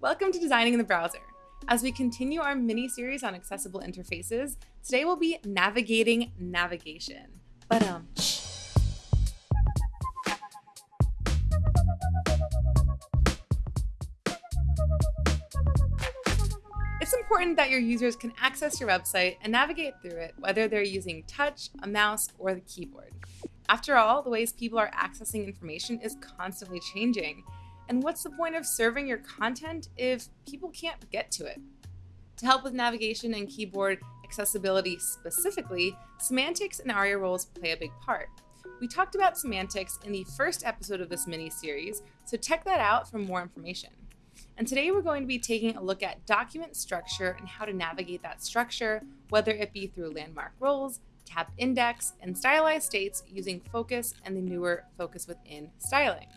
Welcome to Designing in the Browser. As we continue our mini series on accessible interfaces, today we'll be navigating navigation. But um, It's important that your users can access your website and navigate through it, whether they're using touch, a mouse, or the keyboard. After all, the ways people are accessing information is constantly changing, and what's the point of serving your content if people can't get to it? To help with navigation and keyboard accessibility specifically, semantics and ARIA roles play a big part. We talked about semantics in the first episode of this mini series, so check that out for more information. And today we're going to be taking a look at document structure and how to navigate that structure, whether it be through landmark roles, tab index, and stylized states using focus and the newer focus within styling.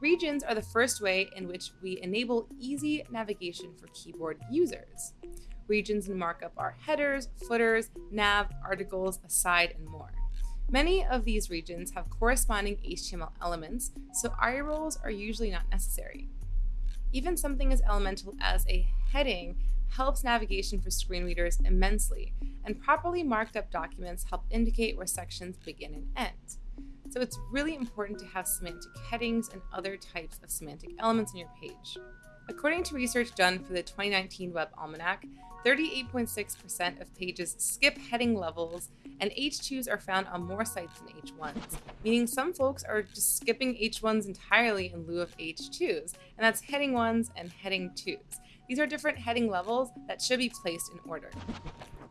Regions are the first way in which we enable easy navigation for keyboard users. Regions in markup are headers, footers, nav, articles, aside, and more. Many of these regions have corresponding HTML elements, so ARIA roles are usually not necessary. Even something as elemental as a heading helps navigation for screen readers immensely, and properly marked up documents help indicate where sections begin and end. So it's really important to have semantic headings and other types of semantic elements in your page. According to research done for the 2019 Web Almanac, 38.6% of pages skip heading levels, and H2s are found on more sites than H1s, meaning some folks are just skipping H1s entirely in lieu of H2s, and that's heading 1s and heading 2s. These are different heading levels that should be placed in order.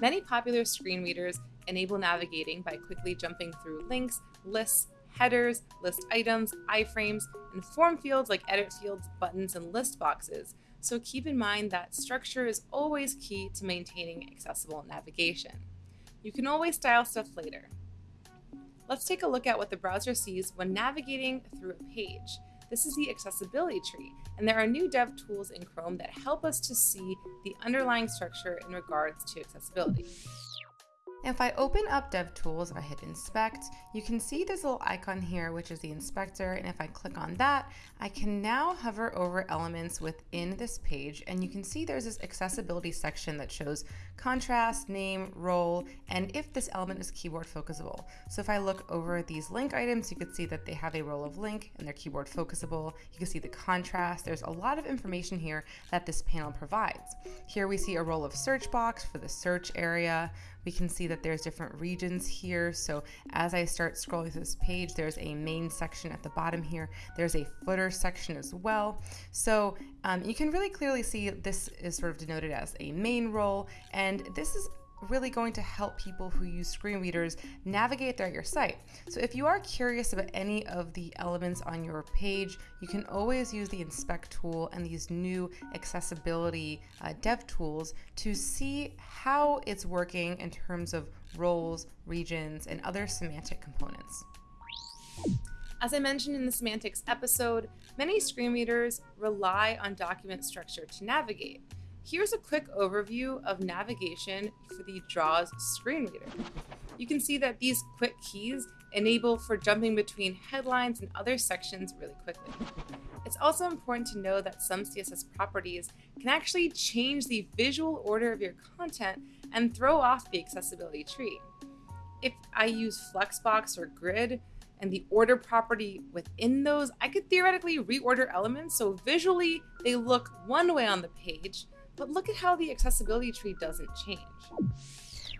Many popular screen readers enable navigating by quickly jumping through links, lists, headers, list items, iframes, and form fields like edit fields, buttons, and list boxes. So keep in mind that structure is always key to maintaining accessible navigation. You can always style stuff later. Let's take a look at what the browser sees when navigating through a page. This is the accessibility tree, and there are new dev tools in Chrome that help us to see the underlying structure in regards to accessibility. If I open up DevTools, if I hit inspect, you can see this little icon here, which is the inspector. And if I click on that, I can now hover over elements within this page. And you can see there's this accessibility section that shows contrast, name, role, and if this element is keyboard focusable. So if I look over these link items, you can see that they have a role of link and they're keyboard focusable. You can see the contrast. There's a lot of information here that this panel provides. Here we see a role of search box for the search area. We can see that there's different regions here. So as I start scrolling through this page, there's a main section at the bottom here. There's a footer section as well. So um, you can really clearly see this is sort of denoted as a main role. And this is really going to help people who use screen readers navigate through your site. So if you are curious about any of the elements on your page, you can always use the inspect tool and these new accessibility uh, dev tools to see how it's working in terms of roles, regions, and other semantic components. As I mentioned in the semantics episode, many screen readers rely on document structure to navigate. Here's a quick overview of navigation for the JAWS screen reader. You can see that these quick keys enable for jumping between headlines and other sections really quickly. It's also important to know that some CSS properties can actually change the visual order of your content and throw off the accessibility tree. If I use Flexbox or Grid, and the order property within those, I could theoretically reorder elements so visually they look one way on the page, but look at how the accessibility tree doesn't change.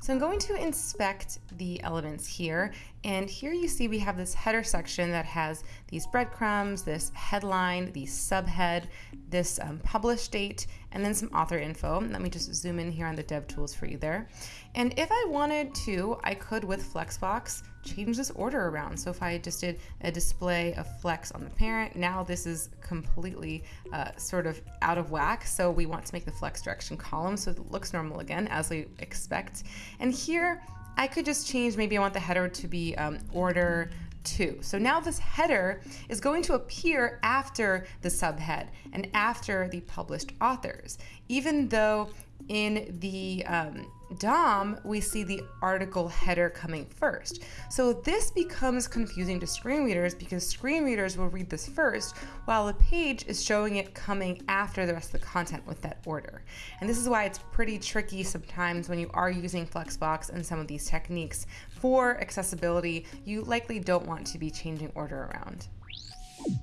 So I'm going to inspect the elements here. And here you see we have this header section that has these breadcrumbs, this headline, the subhead, this um, publish date, and then some author info. Let me just zoom in here on the dev tools for you there. And if I wanted to, I could with Flexbox change this order around. So if I just did a display of flex on the parent, now this is completely uh, sort of out of whack. So we want to make the flex direction column so it looks normal again as we expect. And here I could just change, maybe I want the header to be um, order two. So now this header is going to appear after the subhead and after the published authors, even though in the um, DOM, we see the article header coming first. So this becomes confusing to screen readers because screen readers will read this first while the page is showing it coming after the rest of the content with that order. And this is why it's pretty tricky sometimes when you are using Flexbox and some of these techniques for accessibility, you likely don't want to be changing order around.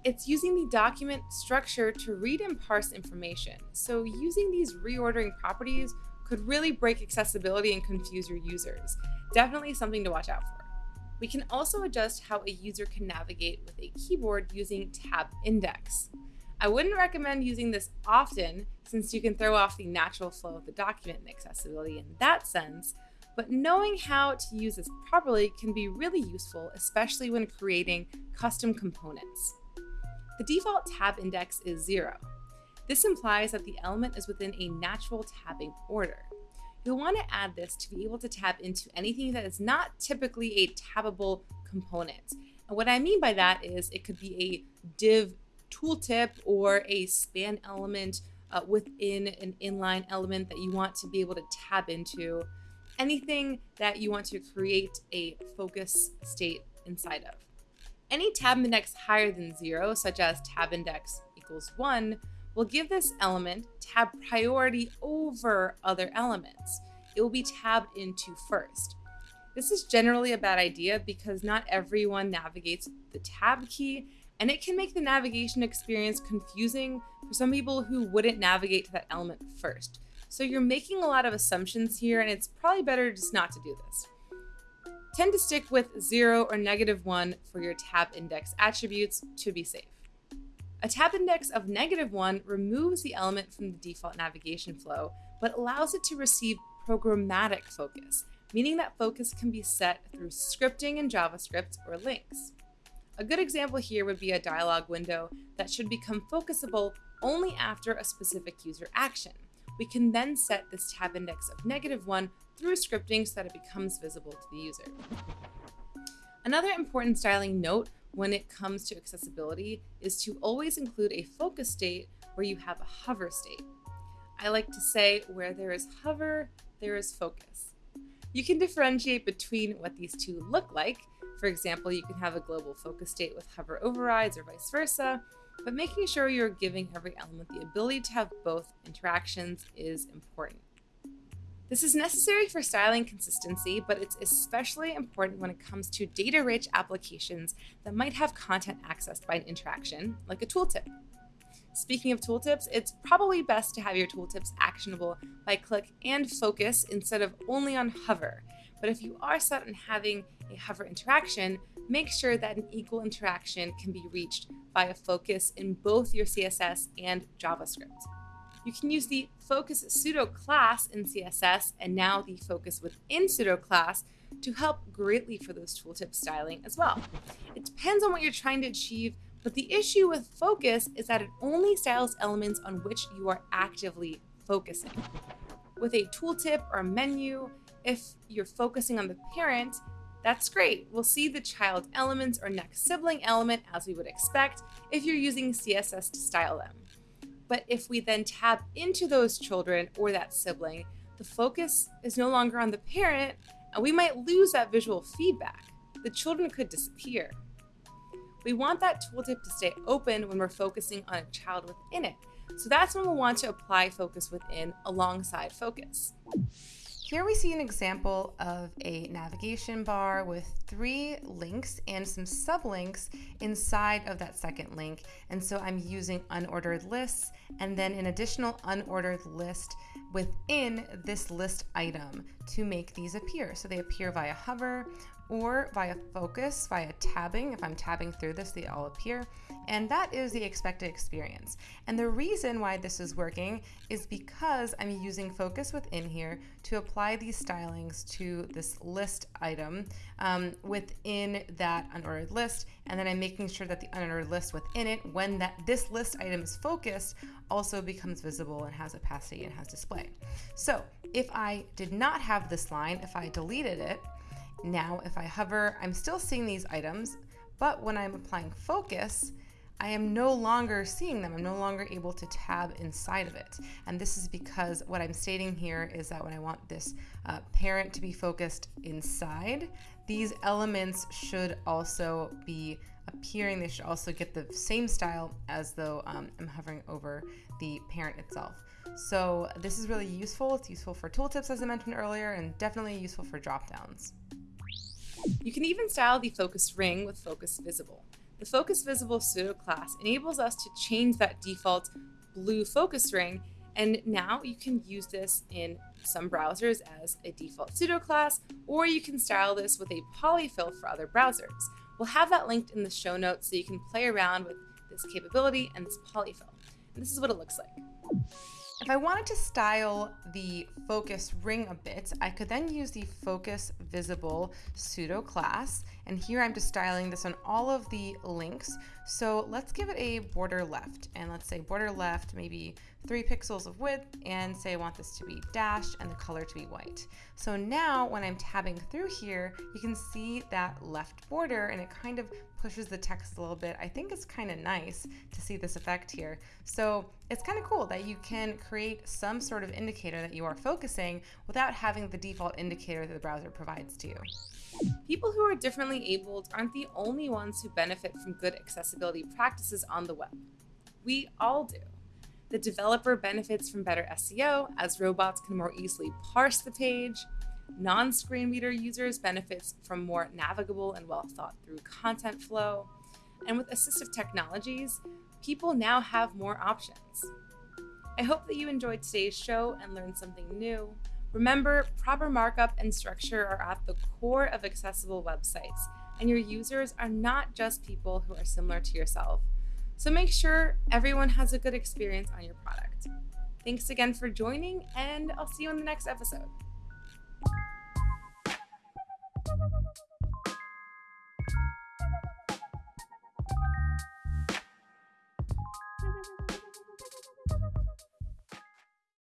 It's using the document structure to read and parse information. So using these reordering properties could really break accessibility and confuse your users. Definitely something to watch out for. We can also adjust how a user can navigate with a keyboard using tab index. I wouldn't recommend using this often since you can throw off the natural flow of the document and accessibility in that sense, but knowing how to use this properly can be really useful, especially when creating custom components. The default tab index is zero. This implies that the element is within a natural tabbing order. You'll want to add this to be able to tab into anything that is not typically a tabbable component. And what I mean by that is it could be a div tooltip or a span element uh, within an inline element that you want to be able to tab into. Anything that you want to create a focus state inside of. Any tab index higher than zero, such as tab index equals one, will give this element tab priority over other elements. It will be tabbed into first. This is generally a bad idea because not everyone navigates the tab key and it can make the navigation experience confusing for some people who wouldn't navigate to that element first. So you're making a lot of assumptions here and it's probably better just not to do this. Tend to stick with 0 or negative 1 for your tab index attributes to be safe. A tab index of negative 1 removes the element from the default navigation flow, but allows it to receive programmatic focus, meaning that focus can be set through scripting in JavaScript or links. A good example here would be a dialog window that should become focusable only after a specific user action. We can then set this tab index of negative 1 through scripting so that it becomes visible to the user. Another important styling note when it comes to accessibility is to always include a focus state where you have a hover state. I like to say where there is hover, there is focus. You can differentiate between what these two look like. For example, you can have a global focus state with hover overrides or vice versa, but making sure you're giving every element the ability to have both interactions is important. This is necessary for styling consistency, but it's especially important when it comes to data-rich applications that might have content accessed by an interaction, like a tooltip. Speaking of tooltips, it's probably best to have your tooltips actionable by click and focus instead of only on hover. But if you are set on having a hover interaction, make sure that an equal interaction can be reached via focus in both your CSS and JavaScript. You can use the focus pseudo class in CSS and now the focus within pseudo class to help greatly for those tooltip styling as well. It depends on what you're trying to achieve, but the issue with focus is that it only styles elements on which you are actively focusing. With a tooltip or a menu, if you're focusing on the parent, that's great. We'll see the child elements or next sibling element as we would expect if you're using CSS to style them. But if we then tap into those children or that sibling, the focus is no longer on the parent, and we might lose that visual feedback. The children could disappear. We want that tooltip to stay open when we're focusing on a child within it. So that's when we'll want to apply focus within alongside focus. Here we see an example of a navigation bar with three links and some sublinks inside of that second link. And so I'm using unordered lists and then an additional unordered list within this list item to make these appear. So they appear via hover or via focus, via tabbing. If I'm tabbing through this, they all appear. And that is the expected experience. And the reason why this is working is because I'm using focus within here to apply these stylings to this list item um, within that unordered list. And then I'm making sure that the unordered list within it, when that this list item is focused, also becomes visible and has a opacity and has display. So if I did not have this line, if I deleted it, now if I hover, I'm still seeing these items, but when I'm applying focus, I am no longer seeing them. I'm no longer able to tab inside of it. And this is because what I'm stating here is that when I want this uh, parent to be focused inside, these elements should also be appearing. They should also get the same style as though um, I'm hovering over the parent itself. So this is really useful. It's useful for tooltips, as I mentioned earlier, and definitely useful for dropdowns. You can even style the focus ring with focus visible. The focus visible pseudo class enables us to change that default blue focus ring and now you can use this in some browsers as a default pseudo class, or you can style this with a polyfill for other browsers. We'll have that linked in the show notes so you can play around with this capability and this polyfill. And this is what it looks like. If I wanted to style the focus ring a bit, I could then use the focus visible pseudo class. And here I'm just styling this on all of the links. So let's give it a border left. And let's say border left, maybe three pixels of width and say I want this to be dashed and the color to be white. So now when I'm tabbing through here, you can see that left border and it kind of pushes the text a little bit. I think it's kind of nice to see this effect here. So it's kind of cool that you can create some sort of indicator that you are focusing without having the default indicator that the browser provides to you. People who are differently abled aren't the only ones who benefit from good accessibility practices on the web. We all do. The developer benefits from better SEO as robots can more easily parse the page. Non-screen reader users benefits from more navigable and well thought through content flow. And with assistive technologies, people now have more options. I hope that you enjoyed today's show and learned something new. Remember, proper markup and structure are at the core of accessible websites, and your users are not just people who are similar to yourself. So make sure everyone has a good experience on your product. Thanks again for joining, and I'll see you in the next episode.